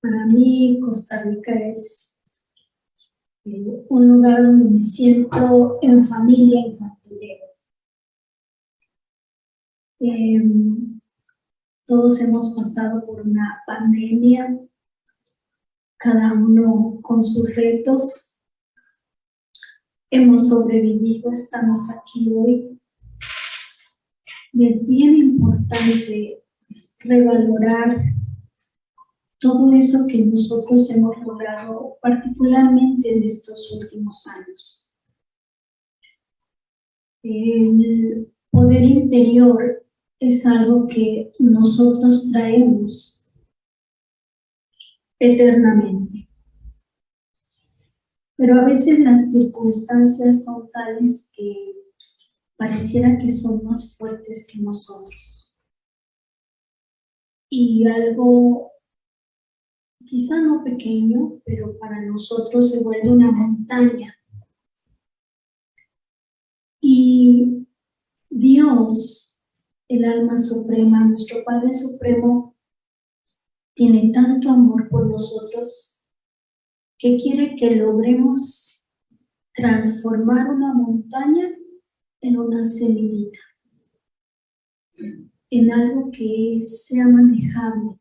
Para mí Costa Rica es eh, un lugar donde me siento en familia infantil. Em, todos hemos pasado por una pandemia, cada uno con sus retos. Hemos sobrevivido, estamos aquí hoy. Y es bien importante revalorar todo eso que nosotros hemos logrado, particularmente en estos últimos años. El poder interior es algo que nosotros traemos eternamente. Pero a veces las circunstancias son tales que pareciera que son más fuertes que nosotros. Y algo, quizá no pequeño, pero para nosotros se vuelve una montaña. Y Dios, el alma suprema, nuestro Padre Supremo, tiene tanto amor por nosotros que quiere que logremos transformar una montaña en una semillita, en algo que sea manejable.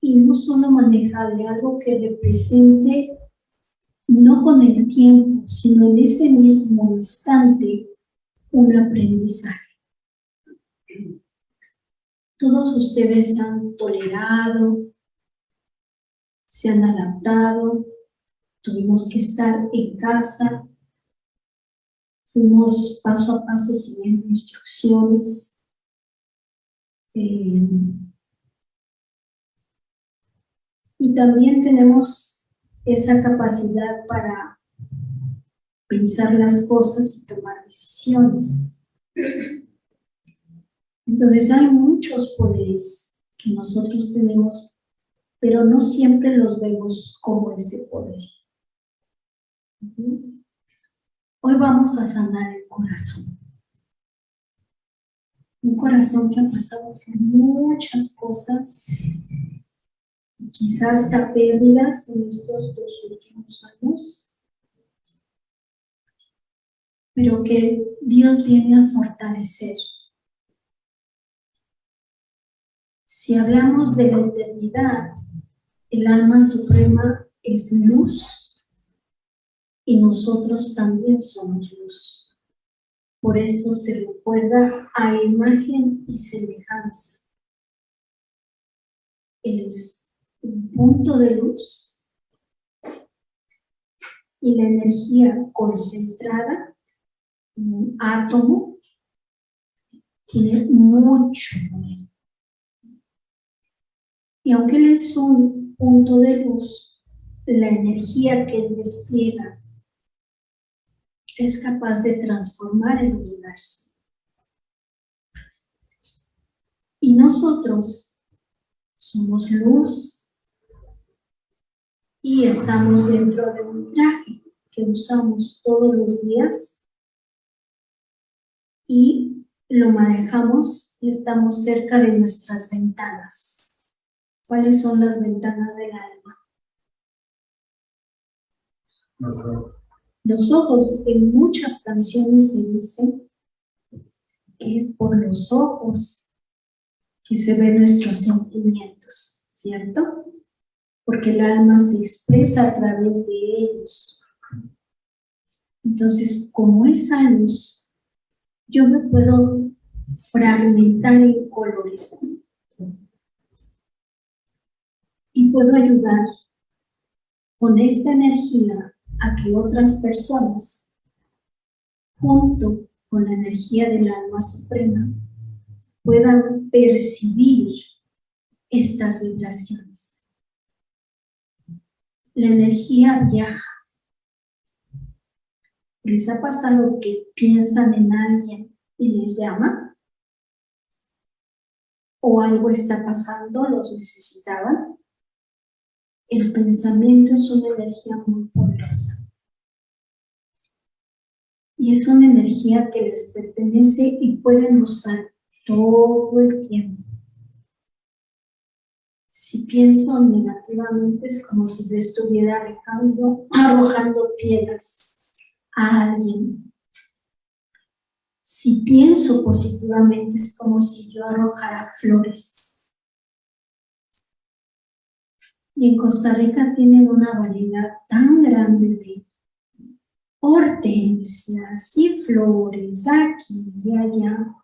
Y no solo manejable, algo que represente no con el tiempo, sino en ese mismo instante un aprendizaje. Todos ustedes han tolerado, se han adaptado, tuvimos que estar en casa, fuimos paso a paso siguiendo instrucciones. Eh, y también tenemos esa capacidad para pensar las cosas y tomar decisiones. Entonces hay muchos poderes que nosotros tenemos, pero no siempre los vemos como ese poder. Hoy vamos a sanar el corazón. Un corazón que ha pasado por muchas cosas, quizás hasta pérdidas en estos dos últimos años, pero que Dios viene a fortalecer. Si hablamos de la eternidad, el alma suprema es luz y nosotros también somos luz. Por eso se recuerda a imagen y semejanza. Él es un punto de luz y la energía concentrada, un átomo, tiene mucho poder. Y aunque él es un punto de luz, la energía que despliega es capaz de transformar el universo. Y nosotros somos luz y estamos dentro de un traje que usamos todos los días y lo manejamos y estamos cerca de nuestras ventanas. ¿Cuáles son las ventanas del alma? Los ojos, en muchas canciones se dice que es por los ojos que se ven nuestros sentimientos, ¿cierto? Porque el alma se expresa a través de ellos. Entonces, como esa luz, yo me puedo fragmentar en colores y puedo ayudar con esta energía a que otras personas, junto con la energía del alma suprema, puedan percibir estas vibraciones. La energía viaja. ¿Les ha pasado que piensan en alguien y les llama? ¿O algo está pasando, los necesitaban? El pensamiento es una energía muy poderosa. Y es una energía que les pertenece y pueden usar todo el tiempo. Si pienso negativamente es como si yo estuviera alejando, arrojando piedras a alguien. Si pienso positivamente es como si yo arrojara flores. Y en Costa Rica tienen una variedad tan grande de hortensias y flores aquí y allá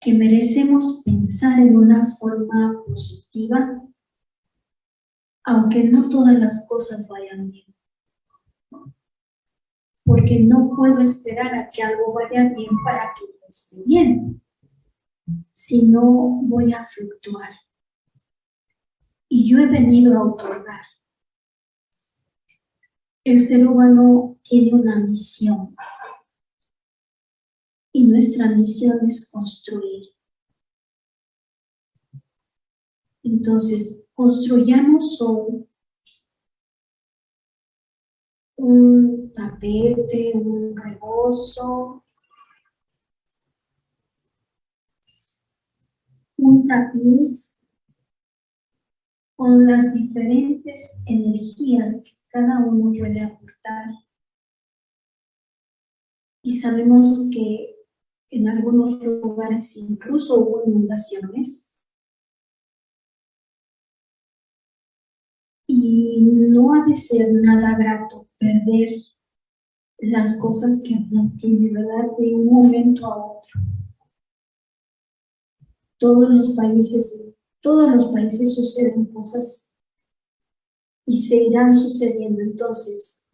que merecemos pensar en una forma positiva, aunque no todas las cosas vayan bien. Porque no puedo esperar a que algo vaya bien para que yo esté bien, si no voy a fluctuar. Y yo he venido a otorgar. El ser humano tiene una misión y nuestra misión es construir. Entonces, construyamos un tapete, un rebozo, un tapiz con las diferentes energías que cada uno puede aportar. Y sabemos que en algunos lugares incluso hubo inundaciones. Y no ha de ser nada grato perder las cosas que uno tiene, ¿verdad? De un momento a otro. Todos los países, todos los países suceden cosas y se irán sucediendo. Entonces,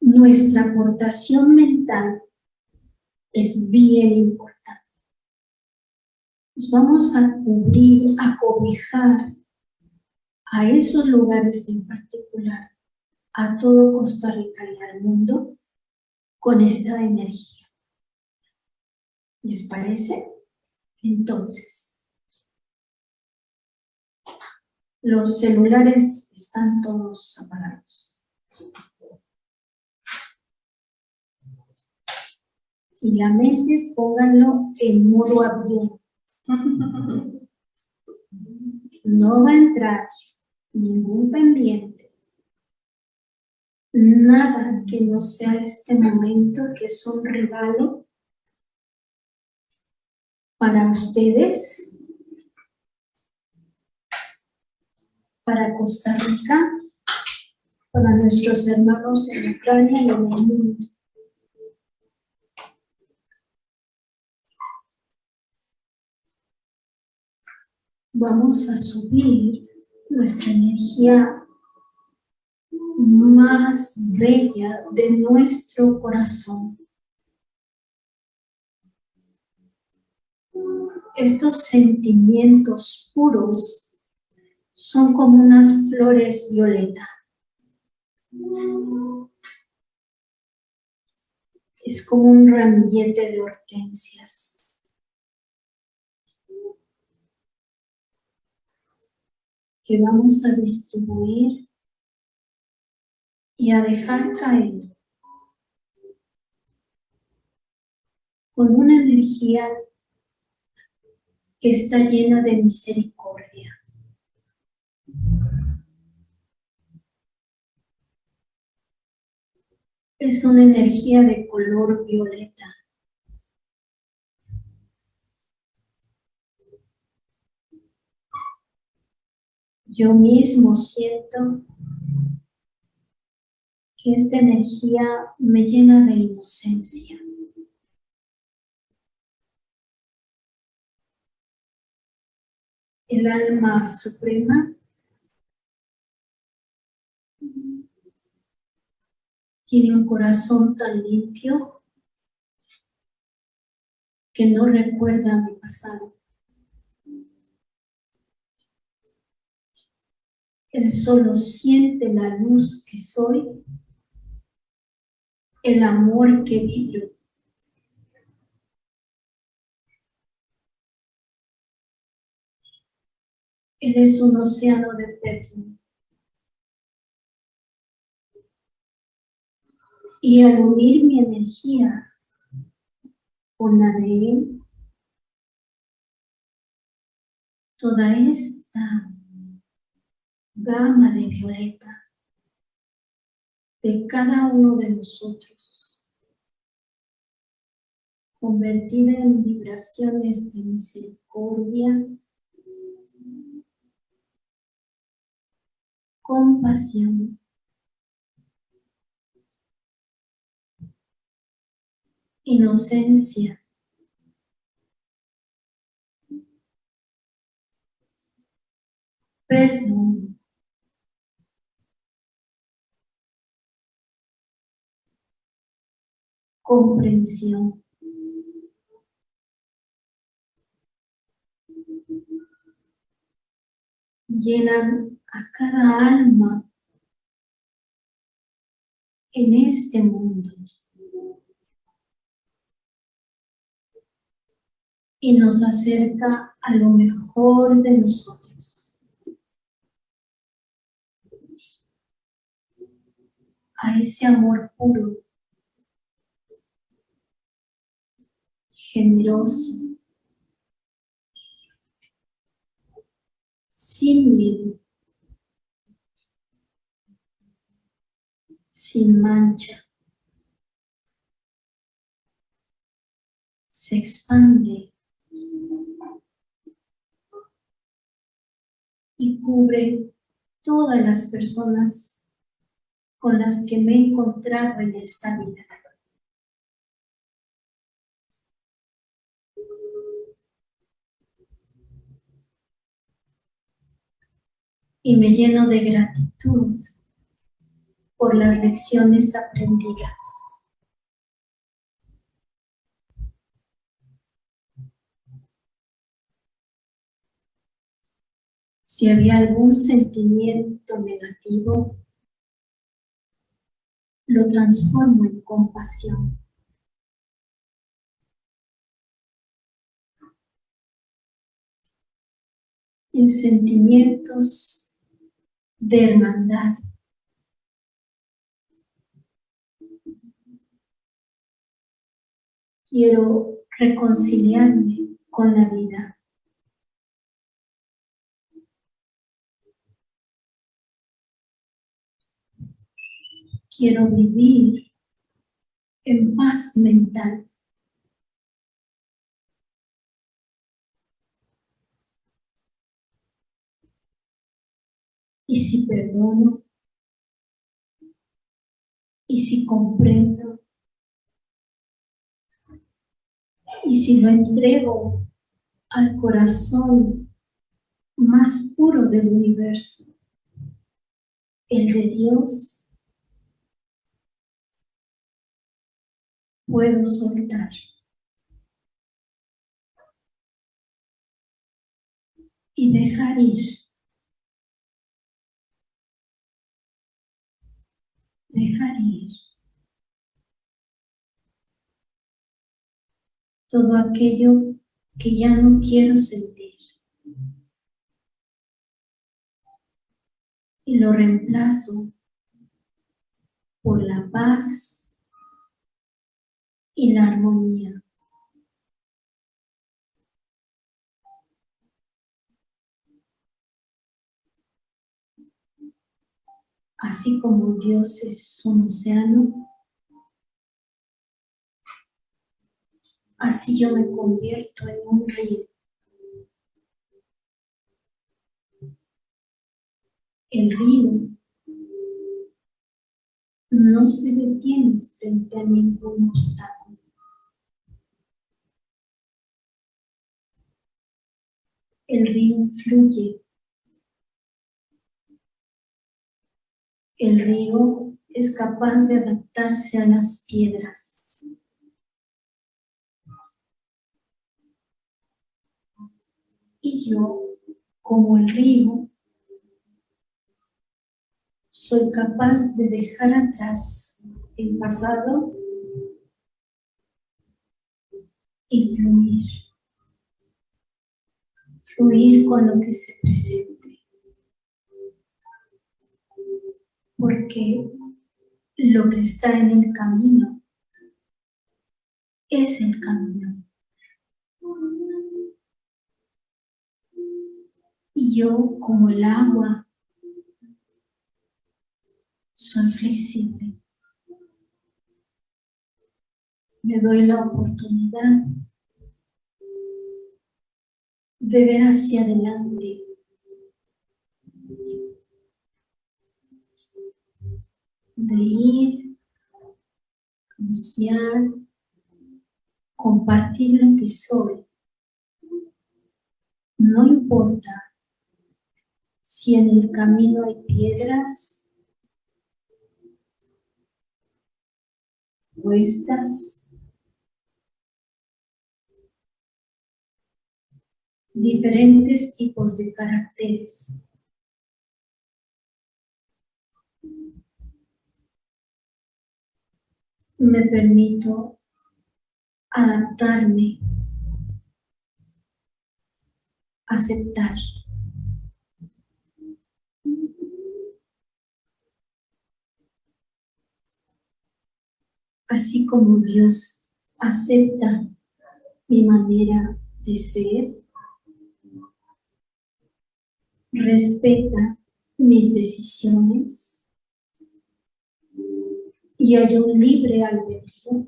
nuestra aportación mental es bien importante. Nos vamos a cubrir, a cobijar a esos lugares en particular, a todo Costa Rica y al mundo, con esta energía. ¿Les parece? Entonces, los celulares están todos apagados. y la mente pónganlo en modo avión. No va a entrar ningún pendiente, nada que no sea este momento que es un regalo para ustedes, para Costa Rica, para nuestros hermanos en Ucrania y en el mundo. vamos a subir nuestra energía más bella de nuestro corazón. Estos sentimientos puros son como unas flores violeta. Es como un ramillete de hortensias. que vamos a distribuir y a dejar caer con una energía que está llena de misericordia. Es una energía de color violeta. yo mismo siento que esta energía me llena de inocencia. El alma suprema tiene un corazón tan limpio que no recuerda mi pasado. Él solo siente la luz que soy, el amor que vivo. Él es un océano de perdón. Y al unir mi energía con la de Él, toda esta gama de violeta de cada uno de nosotros, convertida en vibraciones de misericordia, compasión, inocencia, perdón, comprensión. Llenan a cada alma en este mundo. Y nos acerca a lo mejor de nosotros. A ese amor puro generoso, sin sin mancha. Se expande y cubre todas las personas con las que me he encontrado en esta vida. y me lleno de gratitud por las lecciones aprendidas. Si había algún sentimiento negativo, lo transformo en compasión. En sentimientos de hermandad. Quiero reconciliarme con la vida. Quiero vivir en paz mental. y si perdono, y si comprendo, y si lo entrego al corazón más puro del universo, el de Dios, puedo soltar. Y dejar ir dejar ir todo aquello que ya no quiero sentir. Y lo reemplazo por la paz y la armonía. así como Dios es un océano, así yo me convierto en un río. El río no se detiene frente a ningún obstáculo. El río fluye El río es capaz de adaptarse a las piedras. Y yo, como el río, soy capaz de dejar atrás el pasado y fluir. Fluir con lo que se presenta. porque lo que está en el camino es el camino. Y yo, como el agua, soy flexible. Me doy la oportunidad de ver hacia adelante. De ir, anunciar, compartir lo que soy. No importa si en el camino hay piedras, puestas, diferentes tipos de caracteres. Me permito adaptarme, aceptar. Así como Dios acepta mi manera de ser, respeta mis decisiones y hay un libre albedrío.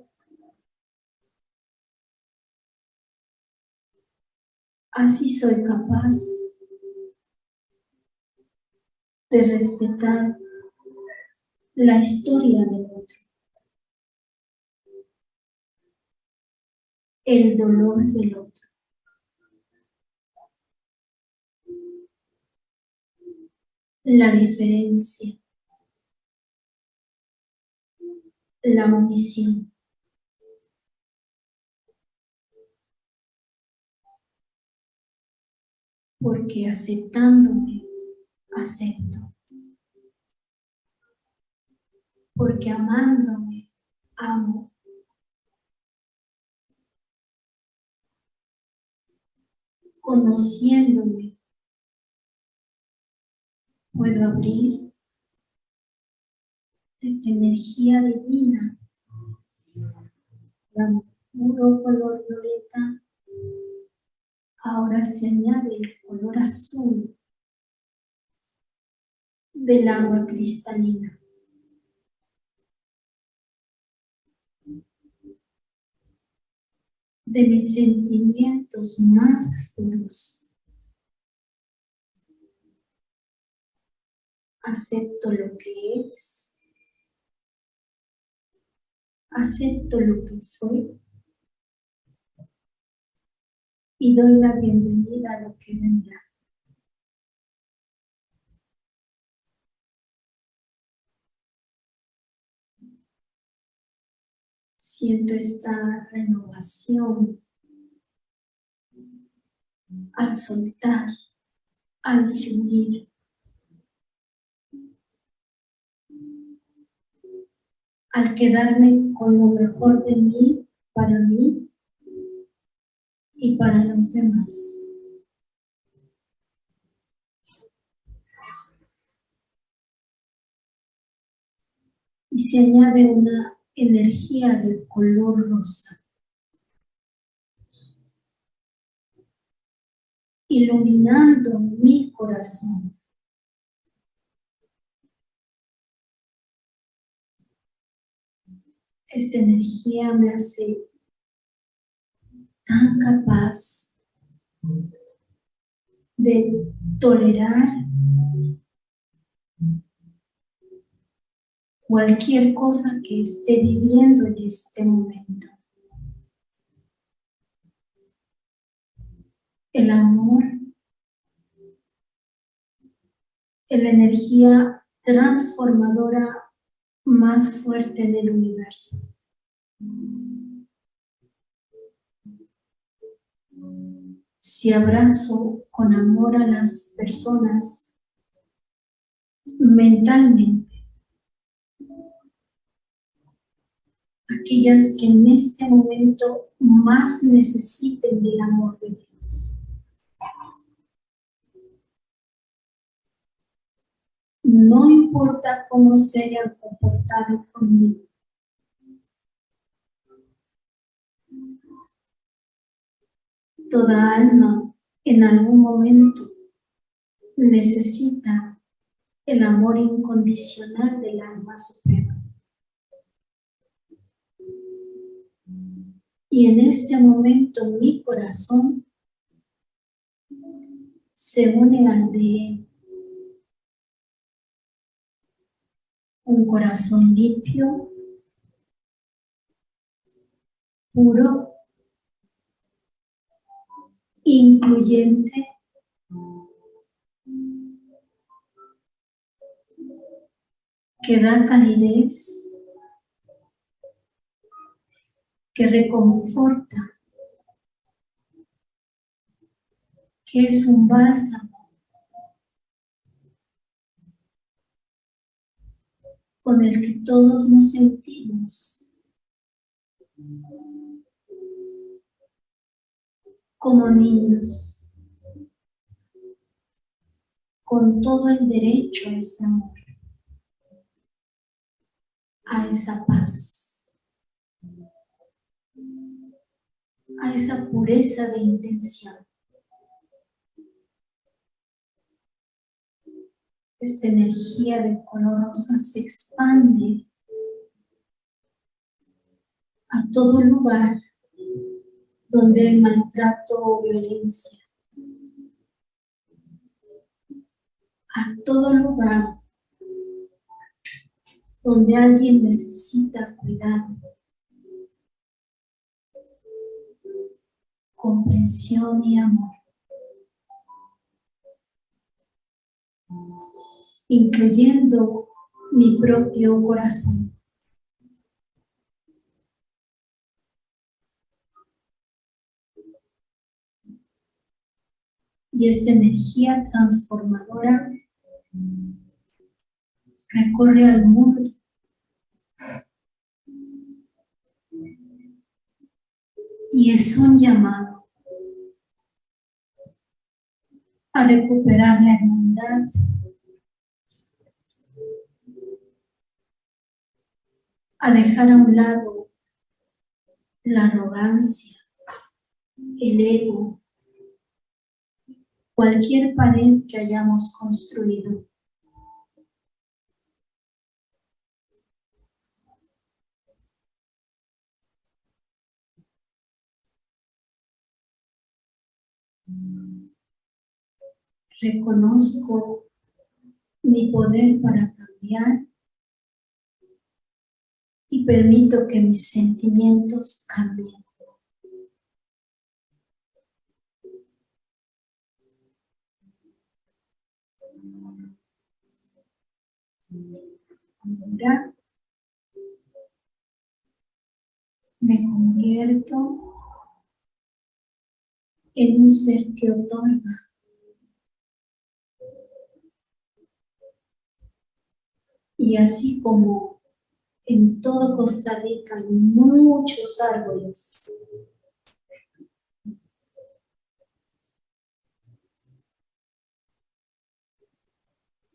Así soy capaz de respetar la historia del otro, el dolor del otro. La diferencia, la omisión. Porque aceptándome, acepto. Porque amándome, amo. Conociéndome, puedo abrir esta energía divina, la puro color violeta, ahora se añade el color azul del agua cristalina. de mis sentimientos más puros. Acepto lo que es, acepto lo que fue y doy la bienvenida a lo que vendrá. Siento esta renovación al soltar, al fluir. Al quedarme con lo mejor de mí, para mí y para los demás. Y se añade una energía de color rosa. iluminando mi corazón. Esta energía me hace tan capaz de tolerar cualquier cosa que esté viviendo en este momento. El amor, la energía transformadora más fuerte en el universo. Si abrazo con amor a las personas mentalmente, aquellas que en este momento más necesiten del amor de Dios. No importa cómo se hayan comportado conmigo. Toda alma en algún momento necesita el amor incondicional del alma suprema. Y en este momento mi corazón se une al de él. Corazón limpio, puro, incluyente, que da calidez, que reconforta, que es un bálsamo con el que todos nos sentimos. Como niños, con todo el derecho a ese amor. A esa paz, a esa pureza de intención. Esta energía de color rosa se expande a todo lugar donde hay maltrato o violencia. A todo lugar donde alguien necesita cuidado, comprensión y amor. Incluyendo mi propio corazón. Y esta energía transformadora recorre al mundo. Y es un llamado a recuperar la hermandad, a dejar a un lado la arrogancia, el ego, cualquier pared que hayamos construido. Reconozco mi poder para cambiar y permito que mis sentimientos cambien. Ahora me convierto en un ser que otorga. Y así como en todo Costa Rica hay muchos árboles,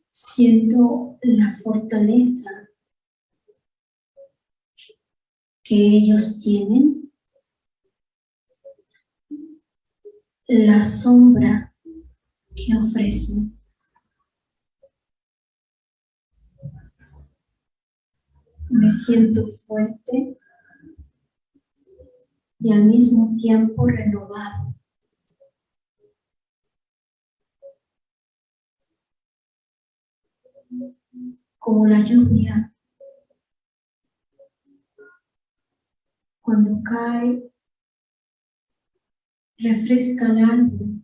siento la fortaleza que ellos tienen la sombra que ofrece. Me siento fuerte y al mismo tiempo renovado. Como la lluvia cuando cae refresca el árbol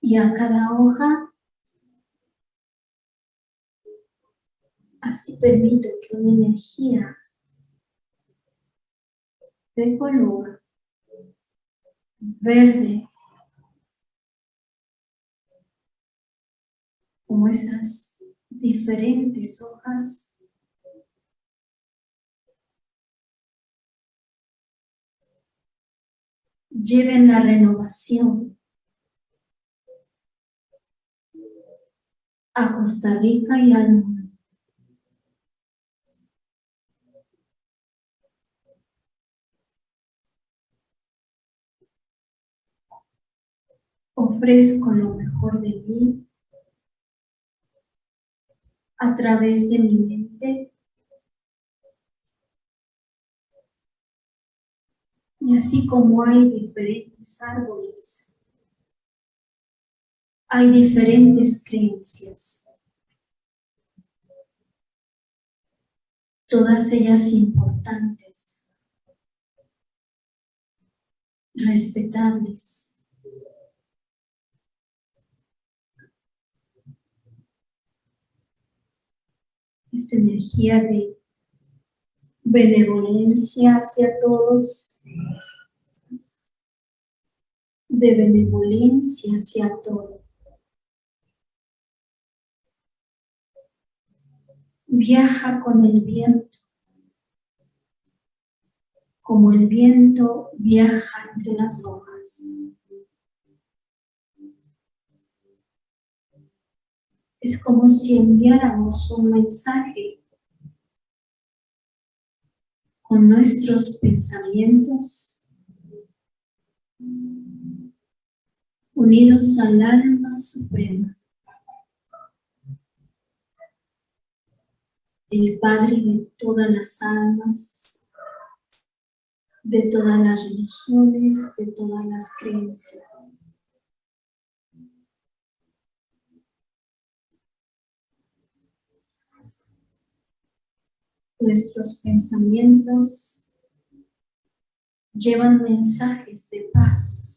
y a cada hoja así permito que una energía de color verde como esas diferentes hojas lleven la renovación a Costa Rica y al mundo. Ofrezco lo mejor de mí a través de mi mente. Y así como hay diferentes árboles, hay diferentes creencias. Todas ellas importantes, respetables. Esta energía de benevolencia hacia todos, de benevolencia hacia todos. Viaja con el viento, como el viento viaja entre las hojas. Es como si enviáramos un mensaje con nuestros pensamientos unidos al alma suprema. El Padre de todas las almas, de todas las religiones, de todas las creencias. Nuestros pensamientos llevan mensajes de paz.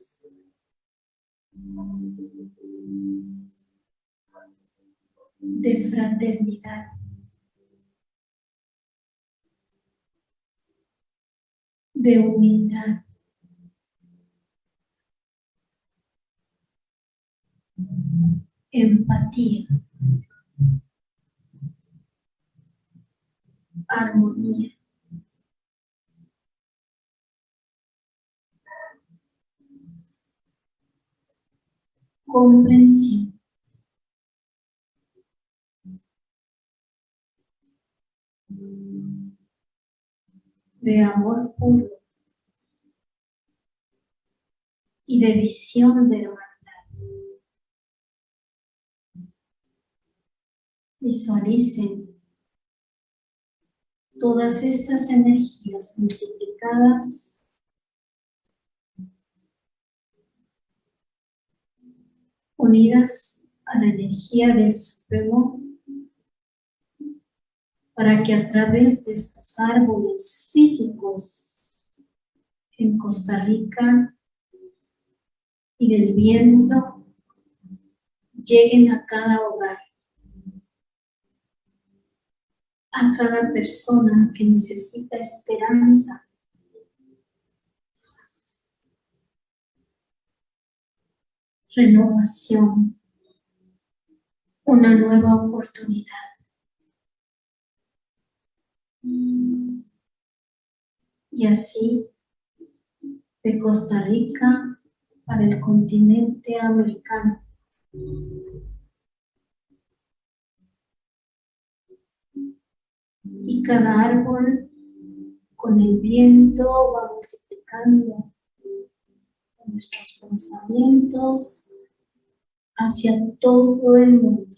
de fraternidad. de humildad. Empatía. Armonía. Comprensión. De amor puro y de visión de hermandad. Visualicen todas estas energías multiplicadas. Unidas a la energía del Supremo para que a través de estos árboles físicos en Costa Rica y del viento lleguen a cada hogar a cada persona que necesita esperanza. Renovación, una nueva oportunidad. Y así, de Costa Rica para el continente americano. Y cada árbol con el viento va multiplicando nuestros pensamientos hacia todo el mundo.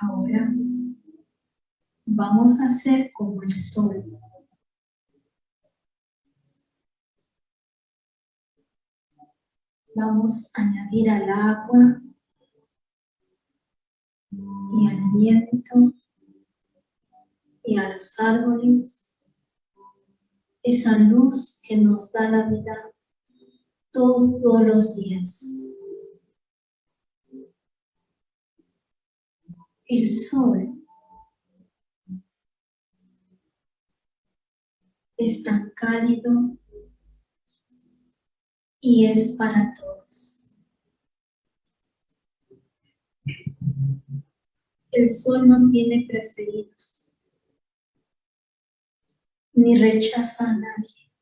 Ahora vamos a hacer como el sol. Vamos a añadir al agua y al viento y a los árboles esa luz que nos da la vida todos los días. El sol es tan cálido y es para todos. El sol no tiene preferidos, ni rechaza a nadie.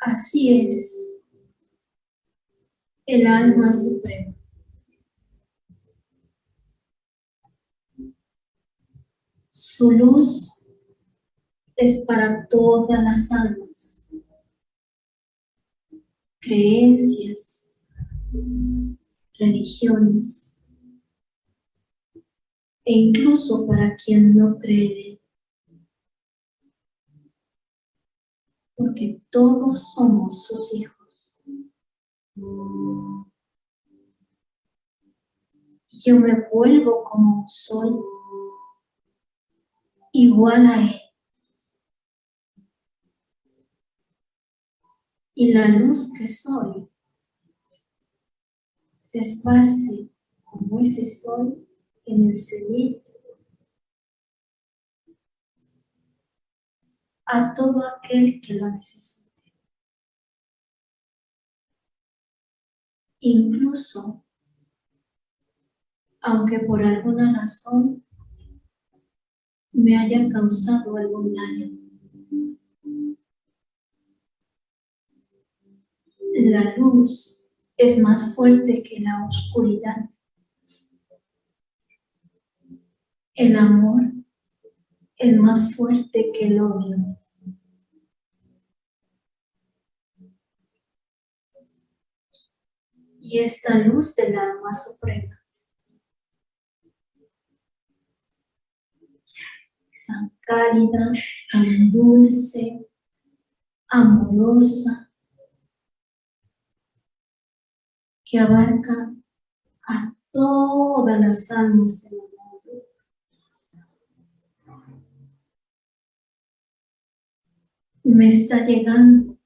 Así es el alma suprema. Su luz es para todas las almas, creencias, religiones, e incluso para quien no cree. Porque todos somos sus hijos. Yo me vuelvo como soy, igual a Él. Y la luz que soy se esparce como ese sol en el cenit a todo aquel que lo necesite. Incluso, aunque por alguna razón me haya causado algún daño. La luz es más fuerte que la oscuridad. El amor es más fuerte que el odio. Y esta luz del alma suprema, tan cálida, tan dulce, amorosa, que abarca a todas las almas del mundo. Me está llegando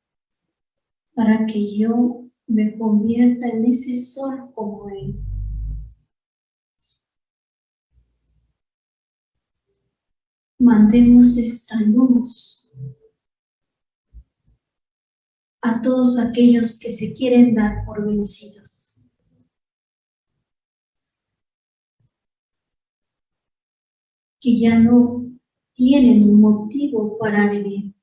para que yo me convierta en ese sol como Él. Mandemos esta luz a todos aquellos que se quieren dar por vencidos. Que ya no tienen un motivo para vivir.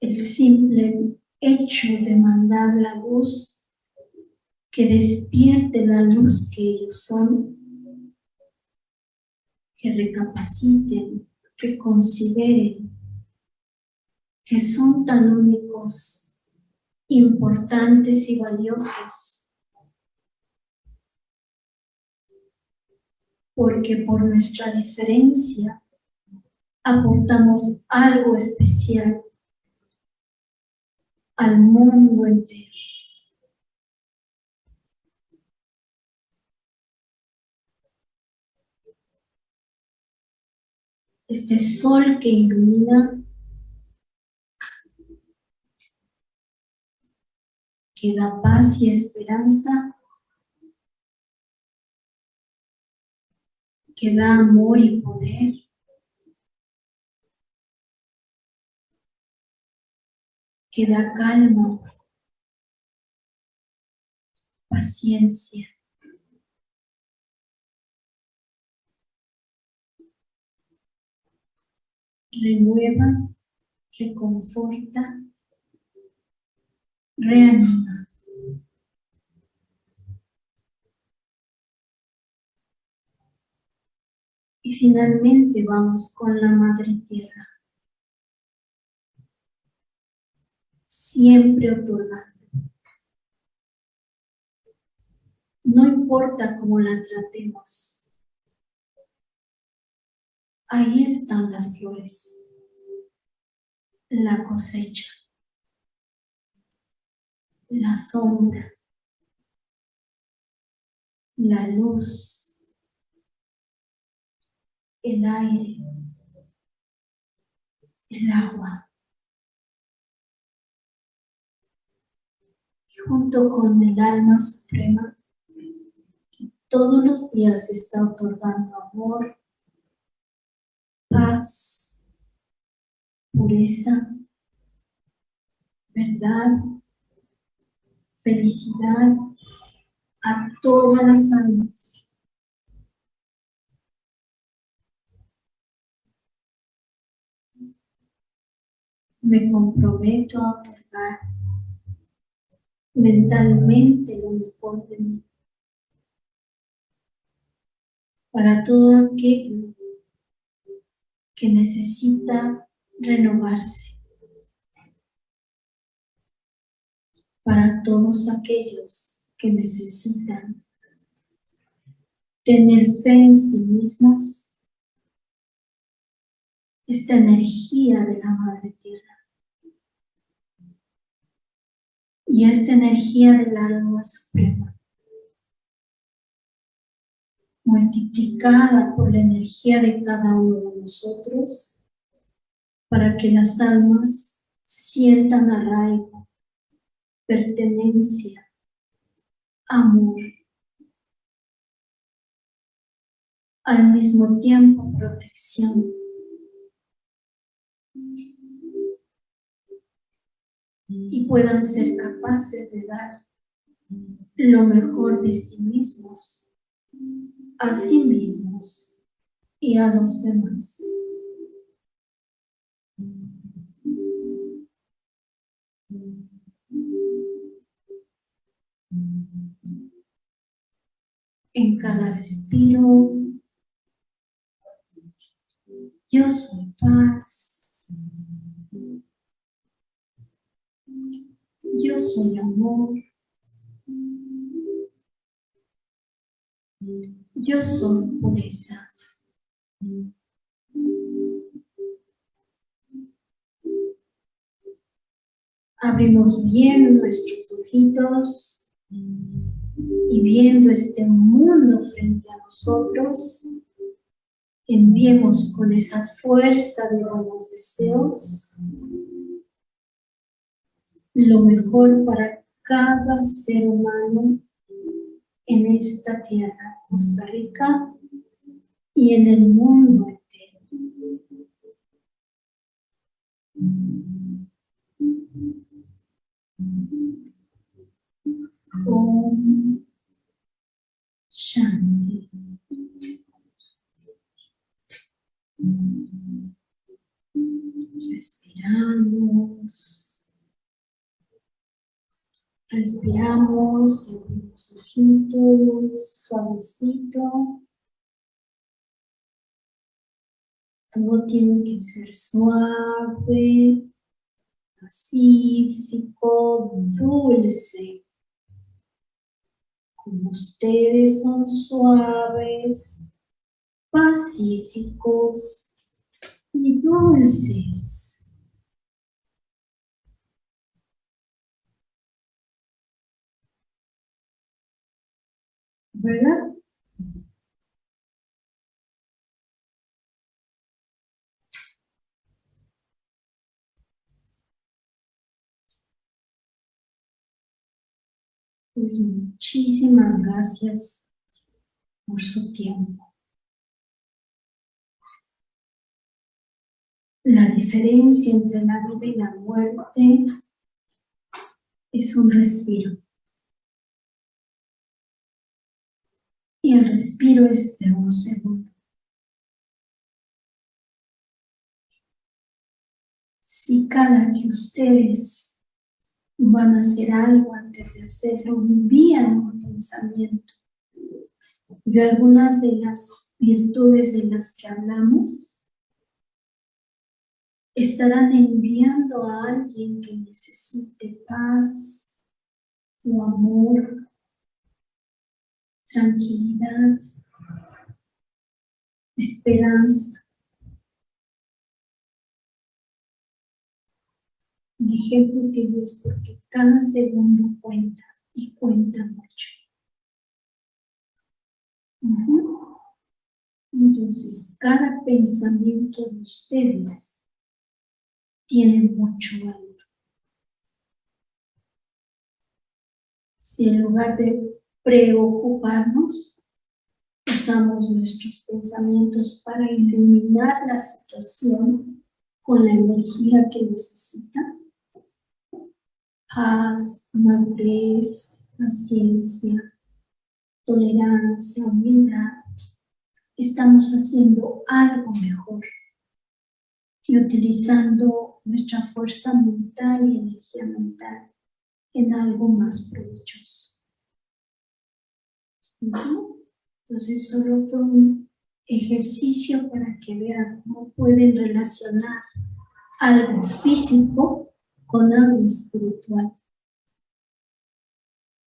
El simple hecho de mandar la luz que despierte la luz que ellos son que recapaciten, que consideren que son tan únicos, importantes y valiosos, porque por nuestra diferencia aportamos algo especial al mundo entero. este sol que ilumina, que da paz y esperanza, que da amor y poder, que da calma, paciencia. renueva, reconforta, reanima. Y finalmente vamos con la Madre Tierra. Siempre otorgando. No importa cómo la tratemos, Ahí están las flores, la cosecha, la sombra, la luz, el aire, el agua. junto con el alma suprema que todos los días está otorgando amor, paz, pureza, verdad, felicidad a todas las almas. Me comprometo a otorgar mentalmente lo mejor de mí. Para todo aquello que necesita renovarse. Para todos aquellos que necesitan tener fe en sí mismos, esta energía de la Madre Tierra. y esta energía del alma suprema, multiplicada por la energía de cada uno de nosotros, para que las almas sientan arraigo, pertenencia, amor, al mismo tiempo protección, y puedan ser capaces de dar lo mejor de sí mismos, a sí mismos y a los demás. En cada respiro, yo soy paz. Yo soy amor. Yo soy pureza. Abrimos bien nuestros ojitos y viendo este mundo frente a nosotros, enviemos con esa fuerza de buenos deseos lo mejor para cada ser humano en esta tierra, Costa Rica, y en el mundo entero. Om Shanti. Respiramos. Respiramos, abrimos ojitos, suavecito. Todo tiene que ser suave, pacífico, dulce. Como ustedes son suaves, pacíficos y dulces. Pues muchísimas gracias por su tiempo. La diferencia entre la vida y la muerte es un respiro. y el respiro es de un segundo. Si cada que ustedes van a hacer algo antes de hacerlo, envían un pensamiento de algunas de las virtudes de las que hablamos, estarán enviando a alguien que necesite paz o amor tranquilidad, esperanza. Un ejemplo que es porque cada segundo cuenta y cuenta mucho. Entonces, cada pensamiento de ustedes tiene mucho valor. Si en lugar de preocuparnos, usamos nuestros pensamientos para iluminar la situación con la energía que necesita. Paz, madurez, paciencia, tolerancia, humildad. Estamos haciendo algo mejor y utilizando nuestra fuerza mental y energía mental en algo más provechoso. Entonces solo fue un ejercicio para que vean cómo pueden relacionar algo físico con algo espiritual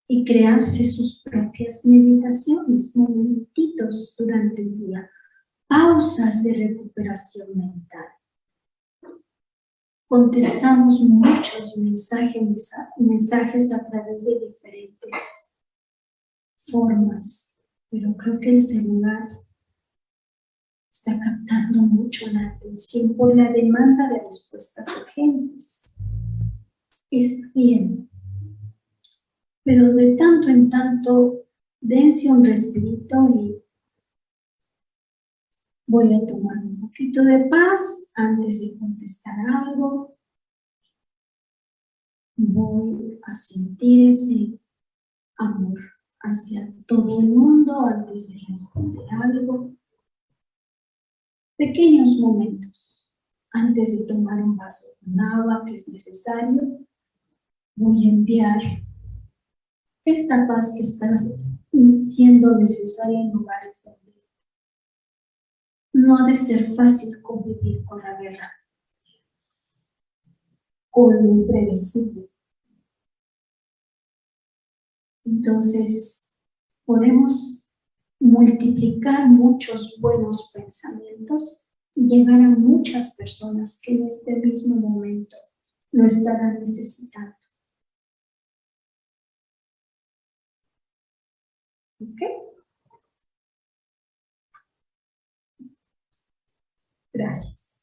y crearse sus propias meditaciones, momentitos durante el día, pausas de recuperación mental. Contestamos muchos mensajes, mensajes a través de diferentes formas, pero creo que el celular está captando mucho la atención por la demanda de respuestas urgentes. Es bien, pero de tanto en tanto dense un respirito y voy a tomar un poquito de paz antes de contestar algo. Voy a sentir ese amor hacia todo el mundo antes de responder algo. Pequeños momentos antes de tomar un vaso con agua que es necesario. Voy a enviar esta paz que está siendo necesaria en lugares donde no ha de ser fácil convivir con la guerra, con lo impredecible. Entonces, podemos multiplicar muchos buenos pensamientos y llegar a muchas personas que en este mismo momento lo estarán necesitando. ¿Ok? Gracias.